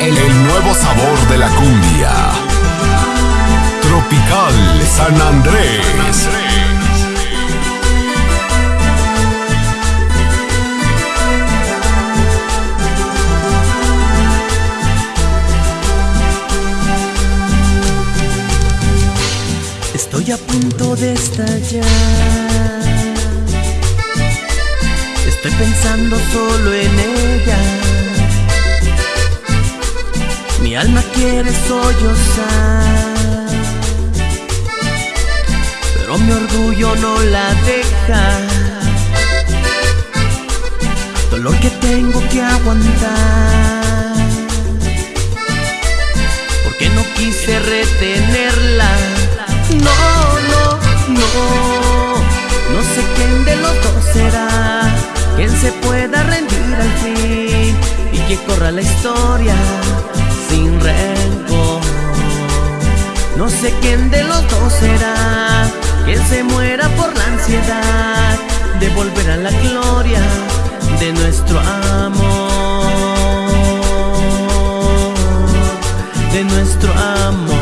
El, nuevo sabor de la cumbia. Tropical San Andrés. Estoy a punto de estallar. Estoy pensando solo en ella. Mi alma quiere sollozar, pero mi orgullo no la deja. Dolor que tengo que aguantar, porque no quise retenerla. La historia sin rencor. No sé quién de los dos será quien se muera por la ansiedad de volver a la gloria de nuestro amor, de nuestro amor.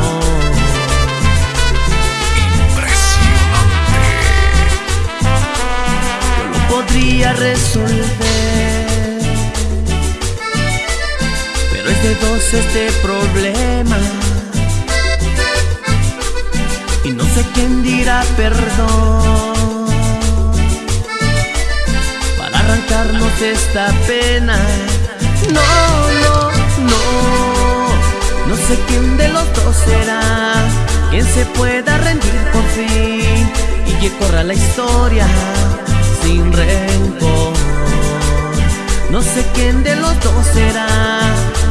Yo lo podría resolver. Pero es de dos este problema. Y no sé quién dirá perdón para arrancarnos esta pena. No, no, no. No sé quién de los dos será quien se pueda rendir por fin y que corra la historia sin rencor. No sé quién de los dos será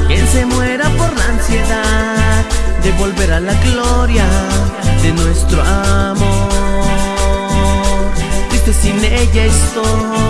quien se muera por la ansiedad de volver a la gloria de nuestro amor. Triste sin ella estoy